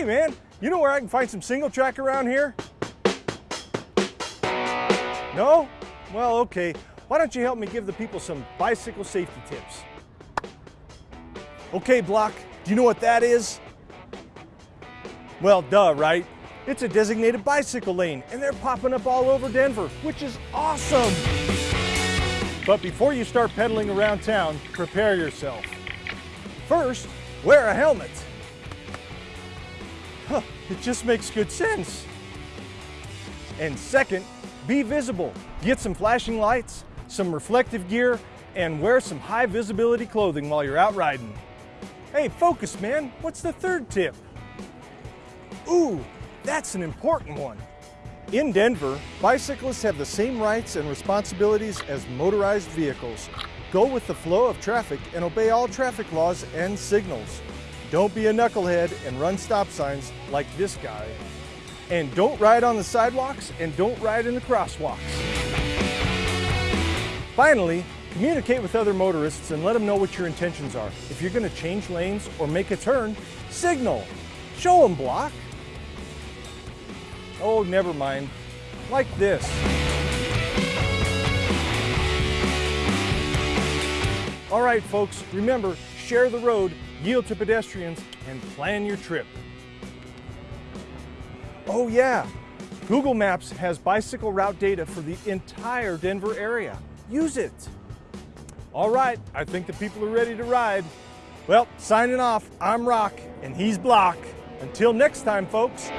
Hey man, you know where I can find some single track around here? No? Well, okay. Why don't you help me give the people some bicycle safety tips? Okay, Block, do you know what that is? Well, duh, right? It's a designated bicycle lane, and they're popping up all over Denver, which is awesome. But before you start pedaling around town, prepare yourself. First, wear a helmet. Huh, it just makes good sense. And second, be visible. Get some flashing lights, some reflective gear, and wear some high visibility clothing while you're out riding. Hey, focus, man. What's the third tip? Ooh, that's an important one. In Denver, bicyclists have the same rights and responsibilities as motorized vehicles. Go with the flow of traffic and obey all traffic laws and signals. Don't be a knucklehead and run stop signs like this guy. And don't ride on the sidewalks and don't ride in the crosswalks. Finally, communicate with other motorists and let them know what your intentions are. If you're gonna change lanes or make a turn, signal. Show them block. Oh, never mind. Like this. All right, folks, remember, share the road, yield to pedestrians, and plan your trip. Oh yeah, Google Maps has bicycle route data for the entire Denver area. Use it. All right, I think the people are ready to ride. Well, signing off, I'm Rock, and he's Block. Until next time, folks.